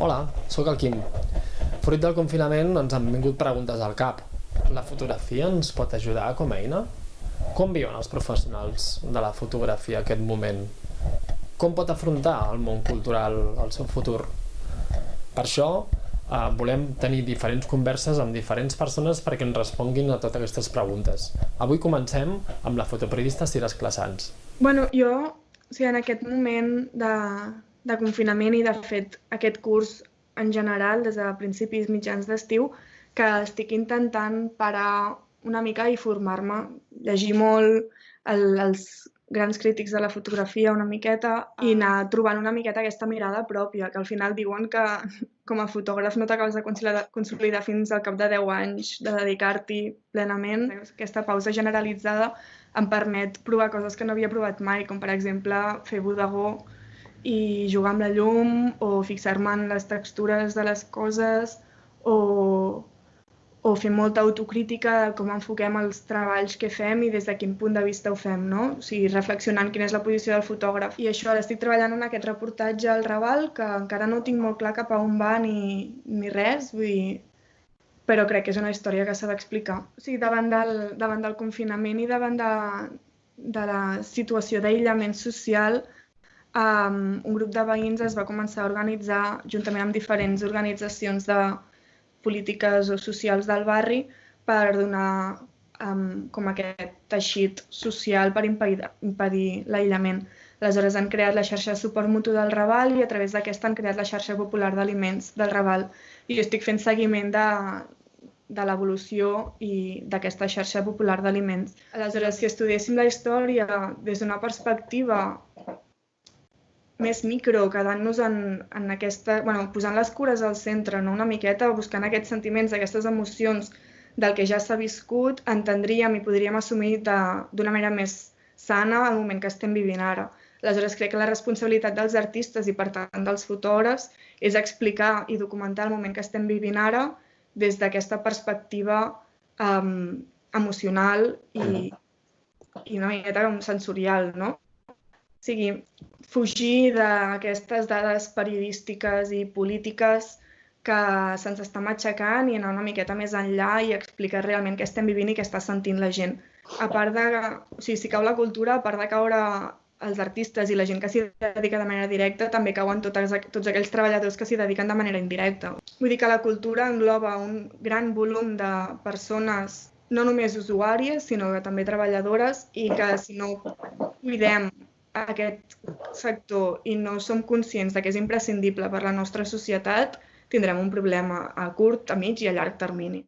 Hola, sóc el Quim. Fruit del confinament ens han vingut preguntes al cap. La fotografia ens pot ajudar com a eina? Com viuen els professionals de la fotografia aquest moment? Com pot afrontar el món cultural el seu futur? Per això eh, volem tenir diferents converses amb diferents persones perquè ens responguin a totes aquestes preguntes. Avui comencem amb la fotoperiodista Cires Classans. Bueno, jo, o sigui, en aquest moment de, de confinament i, de fet, aquest curs en general, des de principis mitjans d'estiu, que estic intentant parar una mica i formar-me, llegir molt el, els grans crítics de la fotografia una miqueta i anar trobant una miqueta aquesta mirada pròpia, que al final diuen que com a fotògraf no t'acabes de consolidar fins al cap de 10 anys de dedicar-t'hi plenament. Aquesta pausa generalitzada em permet provar coses que no havia provat mai, com per exemple fer bodegó i jugar amb la llum o fixar-me en les textures de les coses o, o fer molta autocrítica de com enfoquem els treballs que fem i des de quin punt de vista ho fem, no? O sigui, reflexionant quina és la posició del fotògraf. I això, ara estic treballant en aquest reportatge al Raval, que encara no tinc molt clar cap a on va ni, ni res, vull dir, però crec que és una història que s'ha d'explicar. O sigui, davant del, davant del confinament i davant de, de la situació d'aïllament social, um, un grup de veïns es va començar a organitzar juntament amb diferents organitzacions de polítiques o socials del barri per donar um, com aquest teixit social per impedir, impedir l'aïllament. Aleshores han creat la xarxa de suport mutu del Raval i a través d'aquesta han creat la xarxa popular d'aliments del Raval. I jo estic fent seguiment de, de l'evolució i d'aquesta xarxa popular d'aliments. Aleshores, si estudiéssim la història des d'una perspectiva més micro, quedant-nos en, en aquesta... Bueno, posant les cures al centre, no? una miqueta, buscant aquests sentiments, aquestes emocions del que ja s'ha viscut, entendríem i podríem assumir d'una manera més sana el moment que estem vivint ara. Aleshores, crec que la responsabilitat dels artistes i, per tant, dels fotògrafs és explicar i documentar el moment que estem vivint ara des d'aquesta perspectiva um, emocional i, i una miqueta sensorial, no? O sigui, fugir d'aquestes dades periodístiques i polítiques que se'ns està matxacant i anar una miqueta més enllà i explicar realment què estem vivint i què està sentint la gent. A part de, o sigui, si cau la cultura, a part de caure els artistes i la gent que s'hi dedica de manera directa, també cauen tots, tots aquells treballadors que s'hi dediquen de manera indirecta. Vull dir que la cultura engloba un gran volum de persones, no només usuàries, sinó també treballadores, i que si no cuidem aquest sector i no som conscients de que és imprescindible per la nostra societat, tindrem un problema a curt, a mig i a llarg termini.